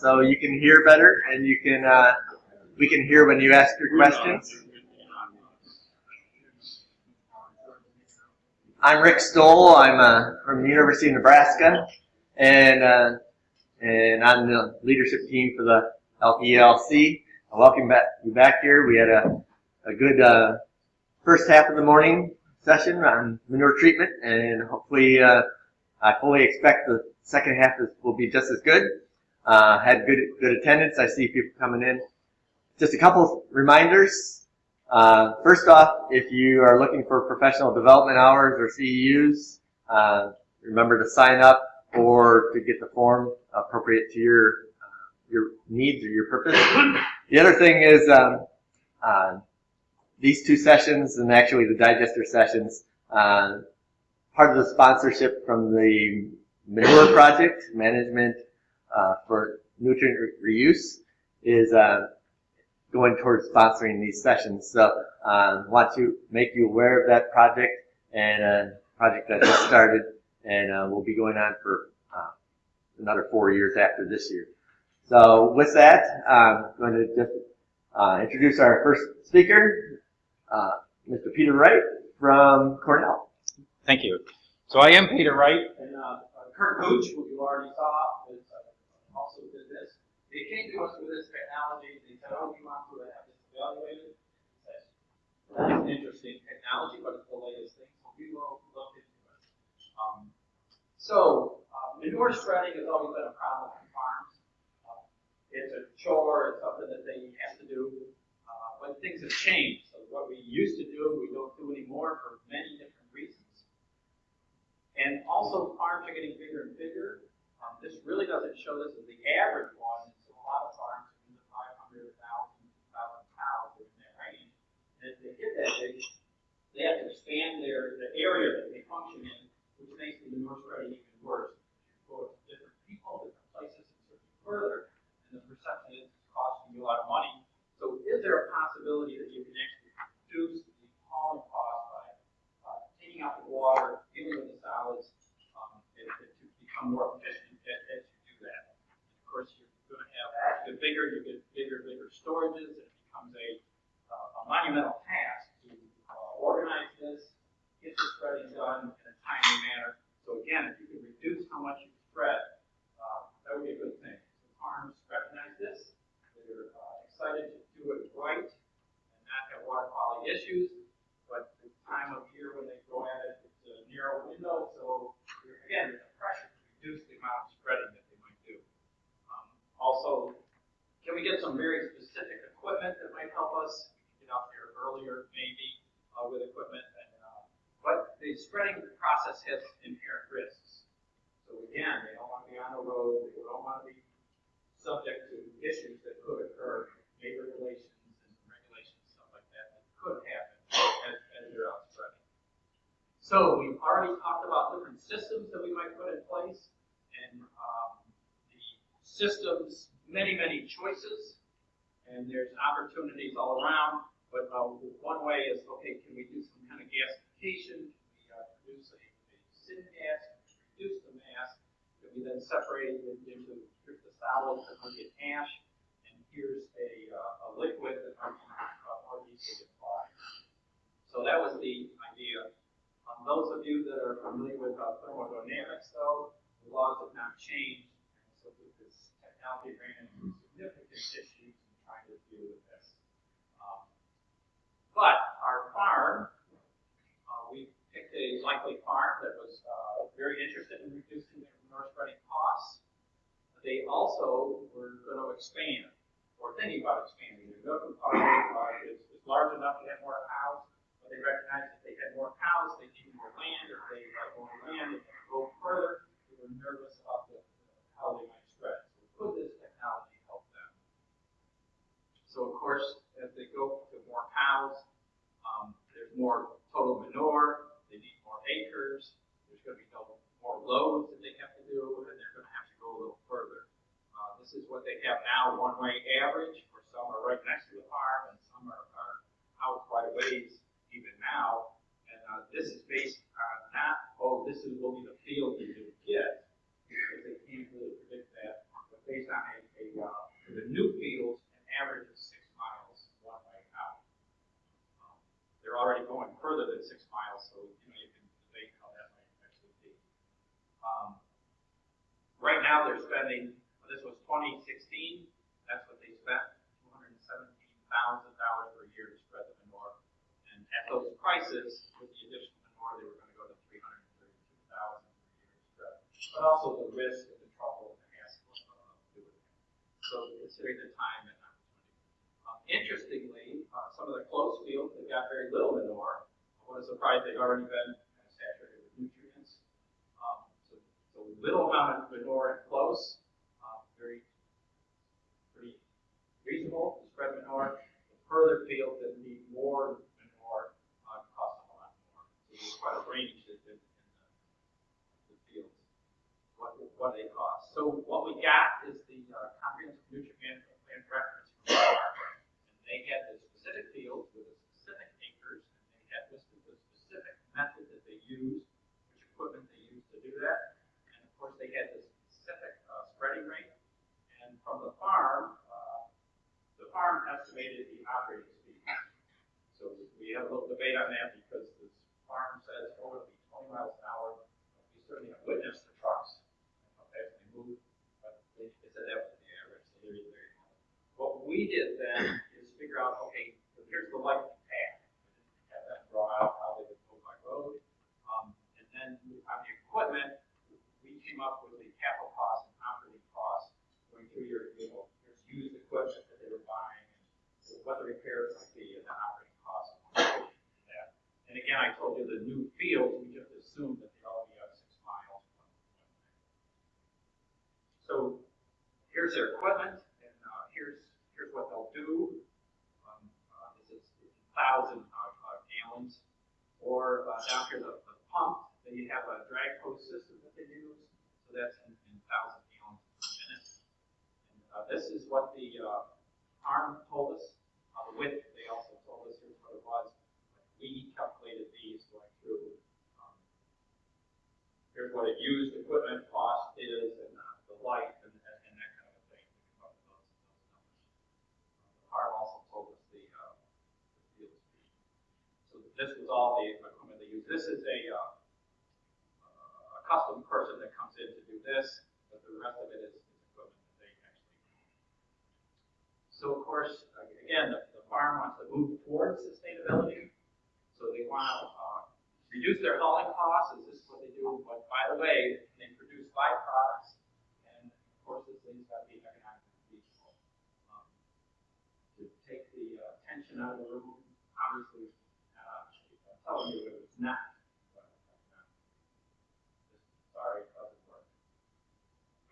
so you can hear better and you can uh, we can hear when you ask your questions. I'm Rick Stowell. I'm uh, from University of Nebraska, and uh, and I'm the leadership team for the LPLC. I welcome back you back here. We had a a good uh, first half of the morning session on manure treatment, and hopefully uh, I fully expect the second half will be just as good. Uh, had good good attendance. I see people coming in. Just a couple reminders. Uh, first off, if you are looking for professional development hours or CEUs, uh, remember to sign up or to get the form appropriate to your uh, your needs or your purpose. The other thing is um, uh, these two sessions and actually the digester sessions, uh, part of the sponsorship from the manure project management for nutrient re reuse is uh, going towards sponsoring these sessions. So uh, want to make you aware of that project and a project that just started and uh, will be going on for uh, another four years after this year. So with that, I'm going to just uh, introduce our first speaker, uh, Mr. Peter Wright from Cornell. Thank you. So I am Peter Wright, and uh, Curt Gooch, who you already saw, is, uh, also did this. They came to us with this technology. They said, "Oh, we want to have this evaluated." That's an interesting technology, but it's the latest thing, so we will look into it. Um, so uh, manure spreading has always been a problem on farms. Uh, it's a chore. It's something that they have to do. Uh, but things have changed. So what we used to do, we don't do anymore for many different reasons. And also, farms are getting bigger and bigger. Doesn't show this as the average one. So a lot of farms are in the 500,000 cows in that range. And if they get that big, they have to expand their the area that they function in, which makes the manure spreading even worse. You go to different people, different places, and search further, and the perception is it's costing you a lot of money. So is there a possibility that you can actually reduce the hauling cost by uh, taking out the water, dealing with the solids, um, and to become more efficient as, as you do that? Of course, you're going the bigger you get, bigger, bigger storages. It becomes a, uh, a monumental task to uh, organize this, get the spreading done in a timely manner. So again, if you can reduce how much you spread, uh, that would be a good thing. So farms recognize this. They're uh, excited to do it right and not have water quality issues. But the time of year when they go at it, it's a narrow window. So there- again, there's a pressure to reduce the amount of spreading that they might do. Um, also, can we get some very specific equipment that might help us get out there earlier, maybe uh, with equipment? And, uh, but the spreading process has inherent risks. So again, they don't want to be on the road. They don't want to be subject to issues that could occur, labor relations and regulations, stuff like that, that could happen as, as you're out spreading. So we've already talked about different systems that we might put in place, and um, the systems, many, many choices, and there's opportunities all around. But uh, one way is, okay, can we do some kind of gasification? Can we uh, produce a, a syngas? Can we reduce the mass? Can we then separate it into the solids that will get ash, and here's a, uh, a liquid that we can uh, more easily apply. So that was the idea. Those of you that are familiar with uh, thermodynamics, though, the laws have not changed. So this technology ran into significant issues in trying to deal with this. Um, but our farm, uh, we picked a likely farm that was uh, very interested in reducing their manure spreading costs. They also were going to expand, or thinking about expanding. Their milk farm is, large enough to have more cows, but they had more cows, they needed more land. If they had more land, they could go further. They were nervous about the, how they might spread. So could this technology help them? So of course, as they go to more cows, um, there's more total manure. They need more acres. There's going to be no more loads that they have to do, and they're going to have to go a little further. Uh, this is what they have now, one-way average. For some are right next to the farm, and some are, are out quite a ways even now this is based on not, oh, this is will be the field that you get, because they can't really predict that, but based on a, a uh, the new fields, an average of six miles one way out. Um, they're already going further than six miles, so you know you can debate how that might actually be. Um, right now they're spending. This was 2016. That's what they spent, 217 thousand dollars per year to spread the manure. And at those prices, they were gonna go to and thirty-two thousand per year to. But also the risk and the trouble and the hassle of doing it. So considering the time and opportunity. Um, Interestingly, uh, some of the close fields that got very little manure, I was surprised they'd already been kind of saturated with nutrients. Um, so, so little amount of manure in close, uh, very, pretty reasonable to spread manure. The further fields that need more manure, uh, cost a lot more. Quite range in, in the, the fields, what, what they cost. So what we got is the uh, comprehensive nutrient management plan reference from. And they had the specific fields with the specific acres, and they had listed the specific method that they use, which equipment they use to do that. And of course, they had the specific uh, spreading rate. And from the farm, uh, the farm estimated the operating speed. So we had a little debate on that because this farm says, oh, it'll be twenty miles an hour. We certainly have witnessed the trucks, how fast they move, but they, they said that was the average, so they're very high. What we did then is figure out, okay, here's the likely path. Have that draw out how they would go by road. Um, and then on the equipment, we came up with the capital cost and operating cost, going through your, you know, here's used equipment that they were buying, and what the repairs might be, and the operating cost. of that. And again, I told you the new fields, we just assumed that they all be at six miles. So here's their equipment, and uh, here's here's what they'll do. Um, uh, this is it's a thousand uh, uh, gallons, or uh, down here the, the pump. They have a drag hose system that they use, so that's in, in thousand gallons per minute. And uh, this is what the uh, farm told us. Uh, the width, they also told us here's what it was. We calculated these going through. Um, here's what it used equipment cost is, and uh, the light, and, and, that kind of a thing. Numbers. The farm also told us the, uh. So this was all the equipment they used. This is a, uh, a custom person that comes in to do this, but the rest of it is, equipment that they actually. So of course, again, the farm wants to move towards sustainability. So they want to, uh, reduce their hauling costs, is this what they do? But by the way, they produce byproducts, and of course, this thing's got to be economically feasible. Um, To take the uh, tension out of the room, obviously, uh, I'm telling you, it was not. I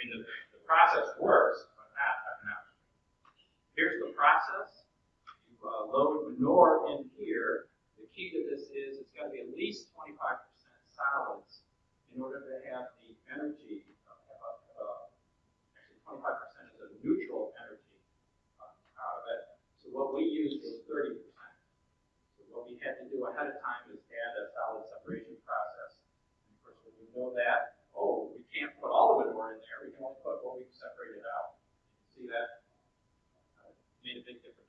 mean, the, the process works, but not economically. Here's the process. You uh, load manure in here. The key to this is it's got to be at least 25% solids in order to have the energy, uh, have actually 25% is a neutral energy uh, out of it. So what we used was 30%. So what we had to do ahead of time is add a solid separation process. And of course, when we know that, oh, we can't put all the manure in there. We can only put what we've separated out. See that? Uh, made a big difference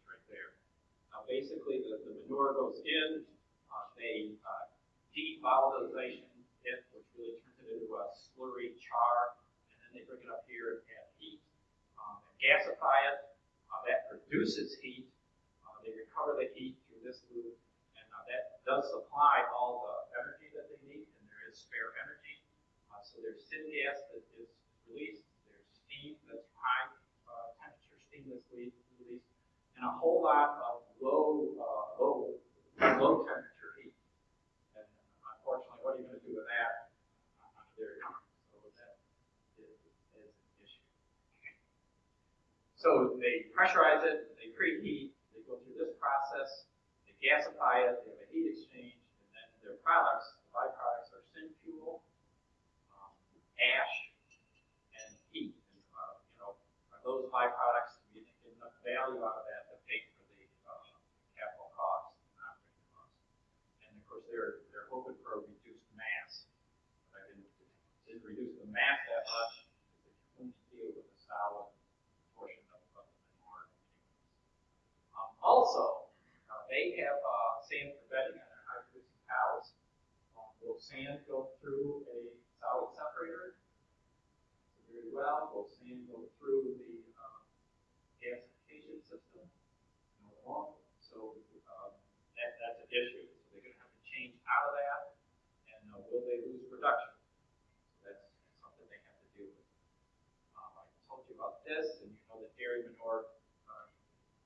basically, the, the manure goes in, uh, they, uh, devolatilization it, which really turns it into a slurry char, and then they bring it up here and heat. Um, and gasify it, uh, that produces heat, uh, they recover the heat through this loop, and, uh, that does supply all the energy that they need, and there is spare energy. Uh, so there's syngas that is released, there's steam that's high, temperature steam that's released, and a whole lot of low, uh, low, low temperature heat. And unfortunately, what are you gonna do with that on a dairy? So that is, is an issue. So they pressurize it, they preheat, they go through this process, they gasify it, they have a heat exchange, and then their products, the byproducts are syn fuel, um, ash, and heat. And, uh, you know, are those byproducts, do you think get enough value out of that to pay for the, uh, capital costs and operating costs? And of course, they're, they're hoping for a reduced mass. But I didn't, didn't reduce the mass that much, because they can only deal with a solid portion of, of the manure. Um, also, uh, they have, uh, sand for bedding on their high producing cows. Um, we'll sand go through a solid separator? Well. Sand go through the, um, gasification system? So, um, that, that's an issue. So they're gonna have to change out of that, and uh, will they lose production? So That's something they have to deal with. Um, I told you about this, and you know that dairy manure, uh,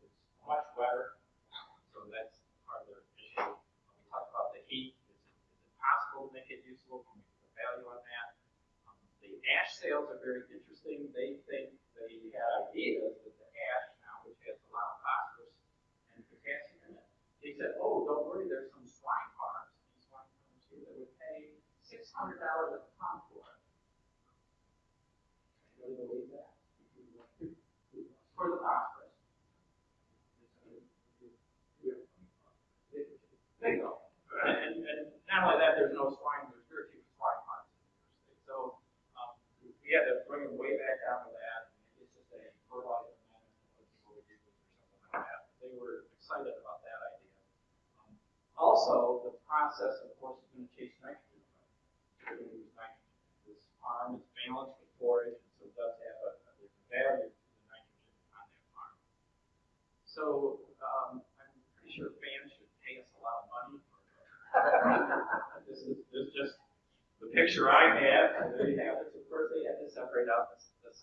is much wetter, so that's part of their issue. We talked about the heat, is it, is it possible to make it usable, can we put value on ash sales are very interesting, they think, they had ideas that the ash now, which has a lot of phosphorus and potassium in it, they said, oh, don't worry, there's some swine farms, these swine farms here that would pay six hundred dollars a ton for it. Anybody believe that? For the phosphorus. Bingo. And, and not only that, there's no swine, there's very few swine farms in New York State. So, um, we had to bring them way back down to that. It's just a fertilizer. They were excited about that idea. Um, Also, the process, of course, is gonna chase nitrogen. This farm is balanced with forage, and so it does have a, a value to the nitrogen on that farm. So, um, I'm pretty sure fans should pay us a lot of money. This is, this just the picture I and they have it, of course, they had to separate out the, the.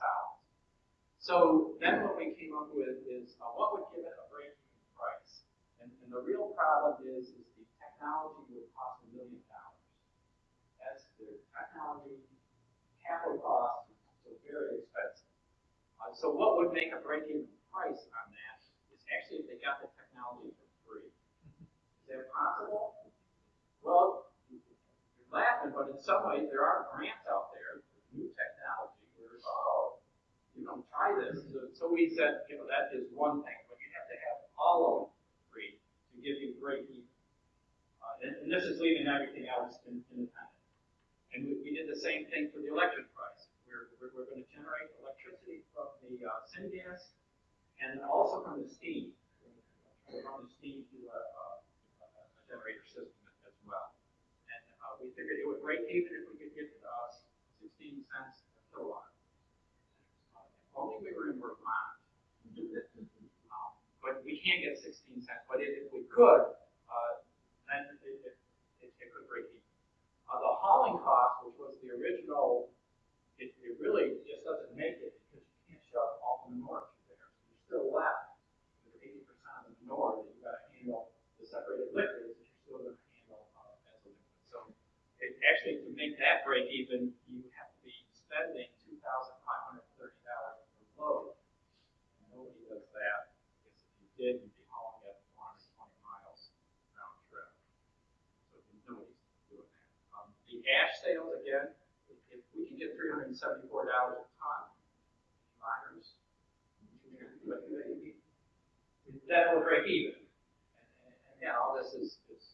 So then what we came up with is, uh, what would give it a break-even price? And, and the real problem is, is the technology would cost a million dollars. That's the technology, capital cost, so very expensive. Uh, so what would make a break-even price on that is actually if they got the technology for free. Is that possible? Well, you're laughing, but in some ways, there are grants out there, for new technology, oh, you know, try this. So, so we said, you know, that is one thing, but you have to have all of it to give you break even. Uh, and, and this is leaving everything else in, independent. And we, we did the same thing for the electric price. We're, we're, we're gonna generate electricity from the, uh, syngas and also from the steam. From the steam to a, a, a generator system as well. And, uh, we figured it would break even if we could get, uh, sixteen cents a kilowatt. Only we were in Vermont. Um, But we can't get sixteen cents, but if, if we could, uh, then it, it, it, it could break even. Uh, the hauling cost, which was the original, it, it really just doesn't make it because you can't shove all the manure through there. So You're still left with eighty percent of the manure that you gotta handle, the separated liquids that you're still gonna handle, uh, as a liquid. So it, actually, to make that break even, you have to be spending two thousand five hundred thirty dollars per load. And Nobody does that, because if you did, you'd be hauling it one hundred twenty miles round trip. So nobody's doing that. Um, the ash sales, again, if, if we can get three hundred and seventy-four dollars a ton, miners, that will break even. And, and, and yeah, all this is, is,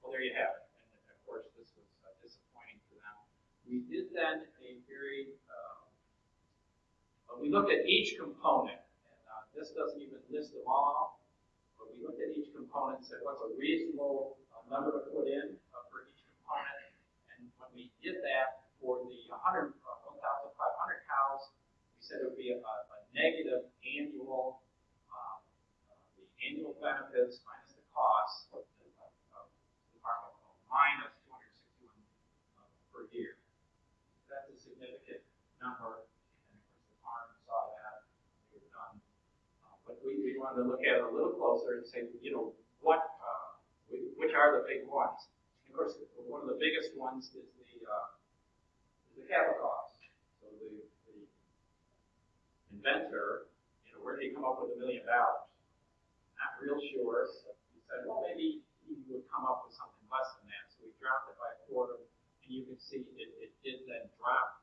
well, there you have it. And of course, this was uh, disappointing for them. We did then a very, but we looked at each component, and, uh, this doesn't even list them all, but we looked at each component and said, what's a reasonable uh, number to put in uh, for each component? And when we did that for the hundred, uh, one thousand five hundred cows, we said it would be a, a negative annual, uh, the annual benefits minus the costs of the, of, the minus two hundred sixty-one uh, per year. That's a significant number, and of course the farm saw that, they were done. Uh, But we, we wanted to look at it a little closer and say, you know, what, uh, which are the big ones? And of course, one of the biggest ones is the, uh, the capital cost. So the, the inventor, you know, where did he come up with a million dollars? Not real sure. He said, well, maybe he would come up with something less than that. So we dropped it by a quarter, and you can see it, it did then drop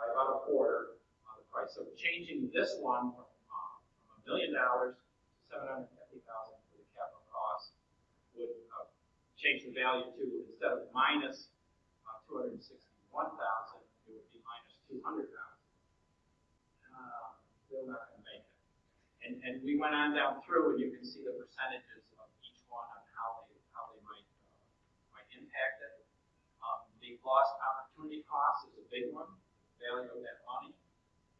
by about a quarter on the price. So changing this one from, uh, from a million dollars to seven hundred fifty thousand for the capital cost would, uh, change the value to, instead of minus, uh, two hundred and sixty-one thousand, it would be minus two hundred thousand. Uh, still not gonna make it. And, and we went on down through, and you can see the percentages of each one on how they, how they might, uh, impacted. Um, the lost opportunity cost is a big one, value of that money.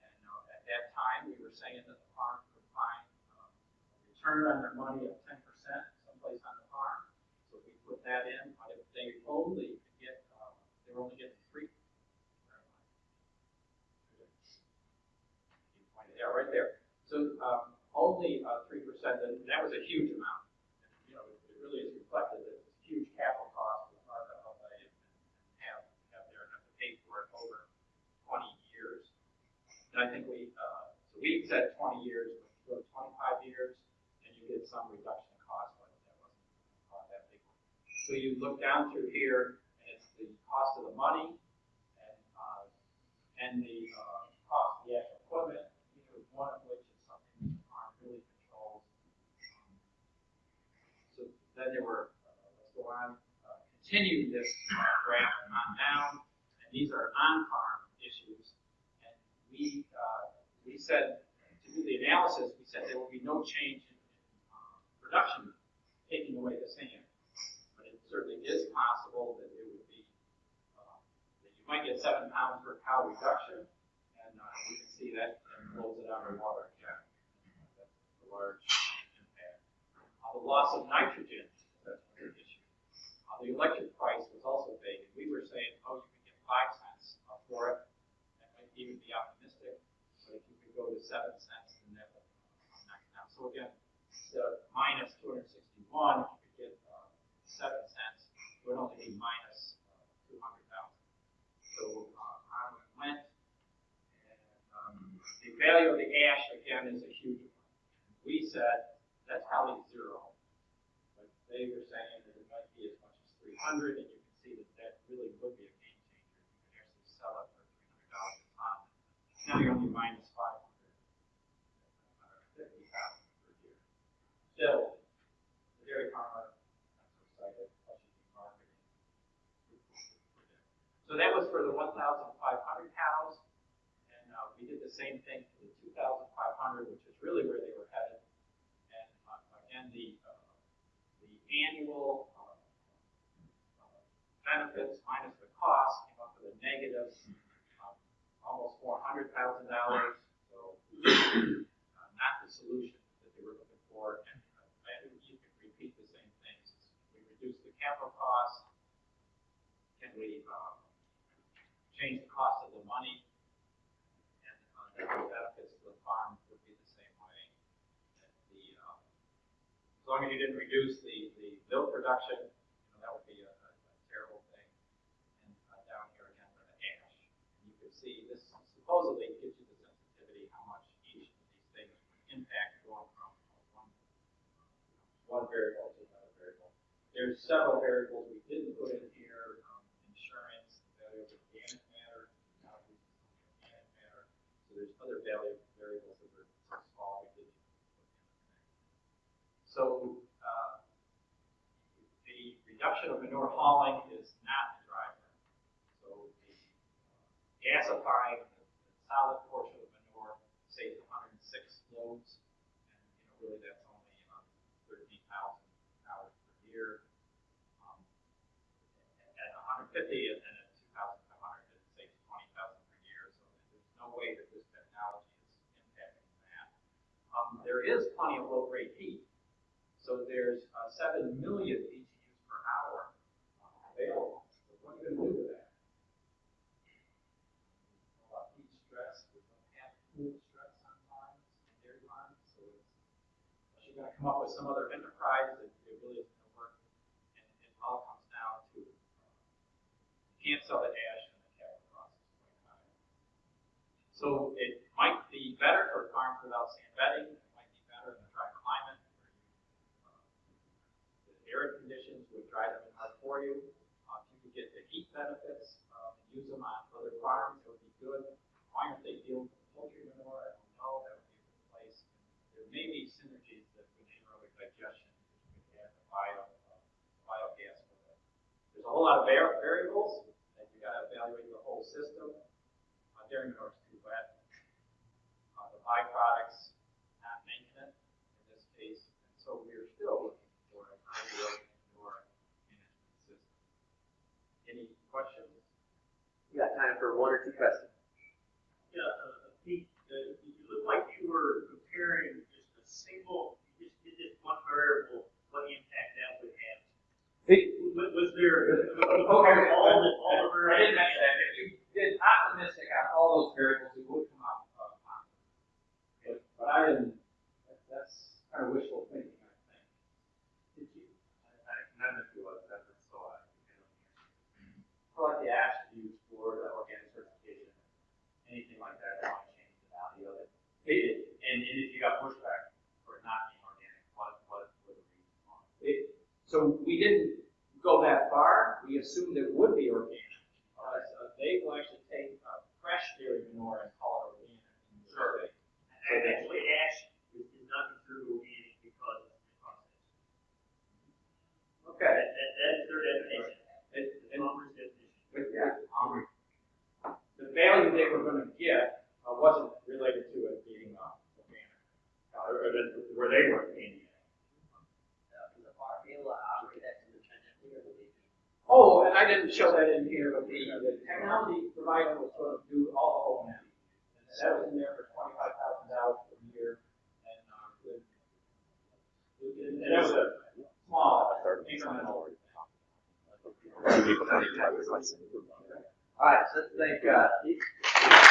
And uh, at that time, we were saying that the farm could find um, a return on their money of ten percent someplace on the farm. So we put that in, but if they only could get, uh, they were only getting three. You pointed out right there. So, um, only, uh, three percent, and that was a huge amount. And, You know, it really is reflected that it's a huge capital cost for the farm to outlay and have, have their, have to pay for it over twenty years. I think we, uh, so we said twenty years, but go twenty-five years, and you get some reduction in cost, but that wasn't uh, that big. So you look down through here, and it's the cost of the money, and, uh, and the, uh, cost of the actual equipment, either one of which is something the farm really controls. Um, So then there were, uh, let's go on, uh, continue this graph on down, and these are on-farm. We, uh, we said, to do the analysis, we said there will be no change in, uh, production, taking away the sand. But it certainly is possible that it would be, uh, that you might get seven pounds per cow reduction, and, uh, you can see that, blows it out of water again. That's a large impact. Uh, the loss of nitrogen, that's issue. Uh, the electric price was also big, and we were saying, oh, you can get five cents for it. That might even be optimistic, but if you could go to seven cents, uh, knock it down. So again, minus two hundred sixty-one, you could get, uh, seven cents, it would only be minus, uh, two hundred thousand. So, uh, on it went, and, um, the value of the ash, again, is a huge one. We said, that's probably zero. But they were saying that it might be as much as three hundred, and you can see that that really would be a game changer. You could actually sell it for three hundred dollars a ton. Now you're only minus five hundred, fifty thousand per year. Still, the dairy so that was for the one thousand five hundred cows, and, uh, we did the same thing for the two thousand five hundred, which is really where they were headed. And, uh, again, the, uh, the annual, uh, benefits minus the cost came up with a negative, um, almost four hundred thousand dollars. So, uh, not the solution that they were looking for, and, uh, I think you could repeat the same things. We reduce the capital cost, can we, um, change the cost of the money? And, uh, the benefits to the farm would be the same way. The, um, as long as you didn't reduce the, the milk production, you know, that would be a, a a terrible thing. And, uh, down here again for the ash, and you can see this supposedly gives you the sensitivity, how much each of these things impact going from one, one variable. There's several variables we didn't put in here, um, insurance, the value of organic matter, organic matter. So there's other value variables that were so small we didn't put in. So, uh, the reduction of manure hauling is not the driver. So the uh, gasifying, the solid portion of manure saves hundred and six loads. And, you know, really that's 50 and at 2,500, it saves 20,000 per year. So there's no way that this technology is impacting that. Um, there is plenty of low-grade heat. So there's uh, 7 million BTUs per hour uh, available. So what are you going to do with that? Well, heat stress, we don't have cool stress sometimes, and air mines. So it's, you're going to come up with some other enterprise that, that really can't sell the ash and the capital cost is quite high. So it might be better for farms without sand bedding, it might be better in a dry climate where you, uh, the arid conditions would dry them out for you. Uh, if you could get the heat benefits, um, and use them on other farms, it would be good. Why aren't they dealing with poultry manure? I don't know, that would be a good place. There may be synergies that with anaerobic digestion, you could add the bio, uh, biogas. There's a whole lot of var- variables, and you gotta evaluate the whole system. Uh, dairy manure is too wet. Uh, the byproducts not making it in this case, and so we're still looking for a anaerobic manure management system. Any questions? You got time for one or two questions? Yeah, uh, Pete, uh, you look like you were comparing just a single, you just did this one variable, what impact that would have. Was, was there, compare all the, all the I didn't mention that, you did optimistic on all those variables, it would come out, uh, positive. But, I didn't, that- that's kind of wishful thinking, I think. Did you? I, none of you was saw it. I like the attributes for the organic certification, anything like that, that might change the value of it. It, And, and if you got pushback for it not being organic, what, what would the reason was? it, so we didn't go that far, we assumed it would be organic. They will actually take, uh, fresh dairy manure and call it organic. Sure. survey. And actually, ash is, not considered organic because the process. Okay. That, that, that is their definition, And, the farmer's definition. with, um, the value they were gonna get, uh, wasn't related to it being, uh, organic. Uh, or that, where they were gaining it. Does the farm be able to operate that independently or will they be? Oh, and I didn't show that in here, but the, the technology provider was sort of do all the O and M. And that was in there for twenty-five thousand dollars per year, and, uh, the- and that was a small incremental. All right, so let's thank, uh, Keith.